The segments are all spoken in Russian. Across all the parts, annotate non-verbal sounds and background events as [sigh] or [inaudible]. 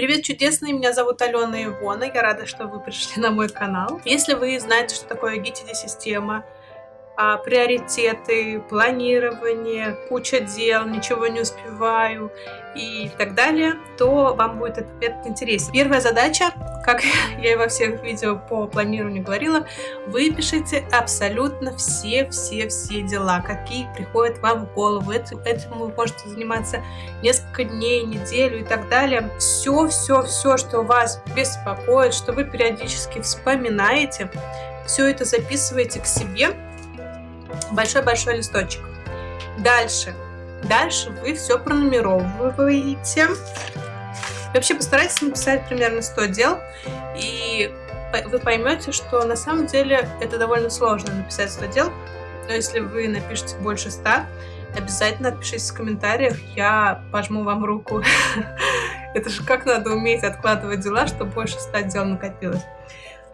Привет, чудесные! Меня зовут Алена Ивона. Я рада, что вы пришли на мой канал. Если вы знаете, что такое GTD-система, а, приоритеты, планирование, куча дел, ничего не успеваю и так далее, то вам будет этот метод интересен. Первая задача, как [laughs] я и во всех видео по планированию говорила, выпишите абсолютно все-все-все дела, какие приходят вам в голову. Этим, вы можете заниматься несколько дней, неделю и так далее. Все-все-все, что вас беспокоит, что вы периодически вспоминаете, все это записывайте к себе большой-большой листочек. Дальше. Дальше вы все пронумеровываете. Вообще постарайтесь написать примерно 100 дел, и вы поймете, что на самом деле это довольно сложно написать 100 дел, но если вы напишете больше 100, обязательно отпишитесь в комментариях, я пожму вам руку. [laughs] Это же как надо уметь откладывать дела, чтобы больше 100 дел накопилось.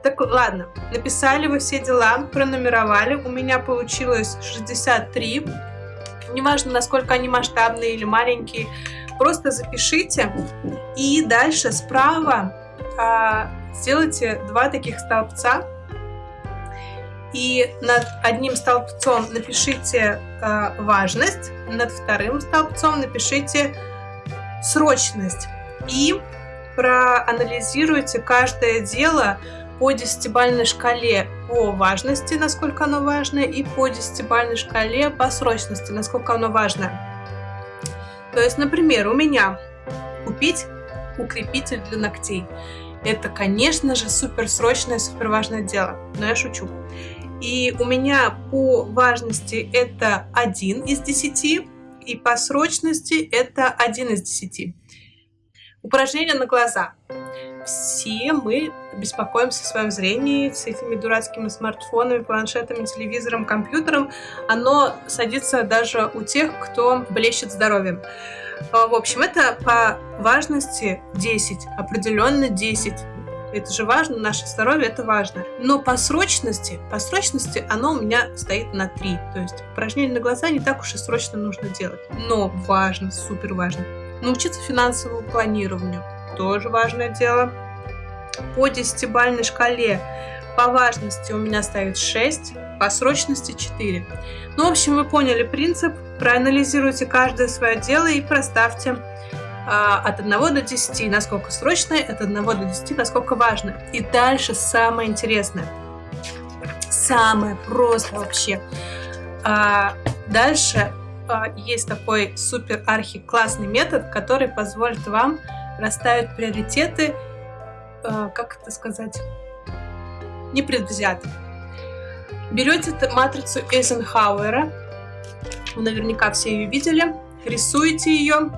Так, ладно, написали вы все дела, пронумеровали. У меня получилось 63. Неважно, насколько они масштабные или маленькие, просто запишите. И дальше справа а, сделайте два таких столбца. И над одним столбцом напишите а, важность, над вторым столбцом напишите срочность. И проанализируйте каждое дело по десятибальной шкале по важности, насколько оно важно, и по десятибальной шкале по срочности, насколько оно важно. То есть, например, у меня купить укрепитель для ногтей. Это, конечно же, супер срочное, супер важное дело, но я шучу. И у меня по важности это 1 из 10, и по срочности это 1 из 10. Упражнение на глаза все мы беспокоимся о своем зрении с этими дурацкими смартфонами, планшетами, телевизором, компьютером. Оно садится даже у тех, кто блещет здоровьем. А, в общем, это по важности 10, определенно 10. Это же важно, наше здоровье это важно. Но по срочности, по срочности оно у меня стоит на 3. То есть упражнение на глаза не так уж и срочно нужно делать. Но важно, супер важно. Научиться финансовому планированию тоже важное дело. По десятибальной шкале по важности у меня стоит 6, по срочности 4. Ну, в общем, вы поняли принцип. Проанализируйте каждое свое дело и проставьте а, от 1 до 10, насколько срочное, от 1 до 10, насколько важно. И дальше самое интересное. Самое просто вообще. А, дальше а, есть такой супер архи классный метод, который позволит вам расставить приоритеты, э, как это сказать, непредвзято. Берете матрицу Эйзенхауэра, вы наверняка все ее видели, рисуете ее,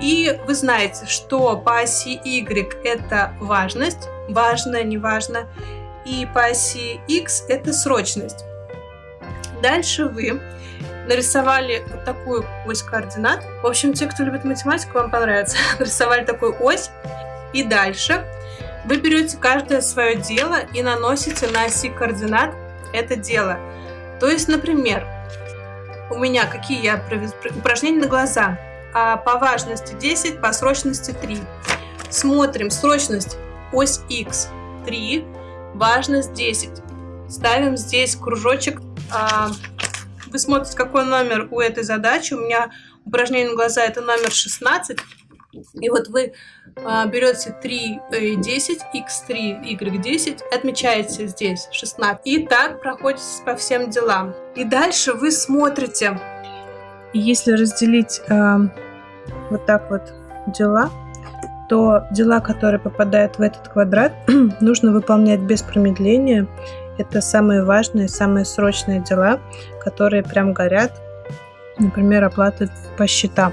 и вы знаете, что по оси Y это важность, важно, неважно, и по оси X это срочность. Дальше вы нарисовали вот такую ось координат. В общем, те, кто любит математику, вам понравится. [laughs] нарисовали такую ось. И дальше вы берете каждое свое дело и наносите на оси координат это дело. То есть, например, у меня какие я упражнения на глаза. А по важности 10, по срочности 3. Смотрим срочность ось x 3, важность 10. Ставим здесь кружочек а, вы смотрите, какой номер у этой задачи. У меня упражнение на глаза это номер 16. И вот вы а, берете 3, 10, x3, y10, отмечаете здесь 16. И так проходите по всем делам. И дальше вы смотрите. Если разделить э, вот так вот дела, то дела, которые попадают в этот квадрат, [clears throat] нужно выполнять без промедления это самые важные, самые срочные дела, которые прям горят. Например, оплата по счетам.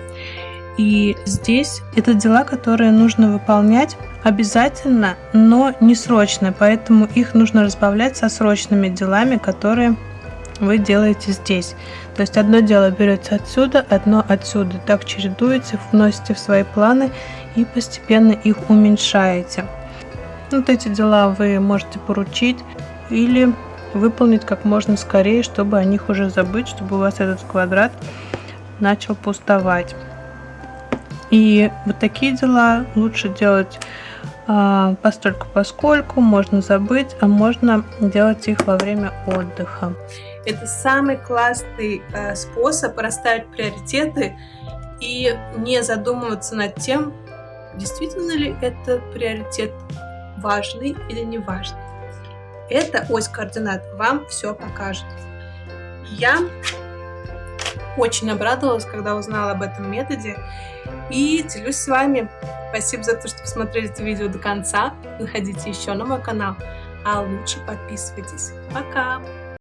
И здесь это дела, которые нужно выполнять обязательно, но не срочно. Поэтому их нужно разбавлять со срочными делами, которые вы делаете здесь. То есть одно дело берете отсюда, одно отсюда. Так чередуете, вносите в свои планы и постепенно их уменьшаете. Вот эти дела вы можете поручить или выполнить как можно скорее, чтобы о них уже забыть, чтобы у вас этот квадрат начал пустовать. И вот такие дела лучше делать э, постольку поскольку, можно забыть, а можно делать их во время отдыха. Это самый классный э, способ расставить приоритеты и не задумываться над тем, действительно ли это приоритет важный или не важный. Эта ось координат вам все покажет. Я очень обрадовалась, когда узнала об этом методе и делюсь с вами. Спасибо за то, что посмотрели это видео до конца. Заходите еще на мой канал, а лучше подписывайтесь. Пока!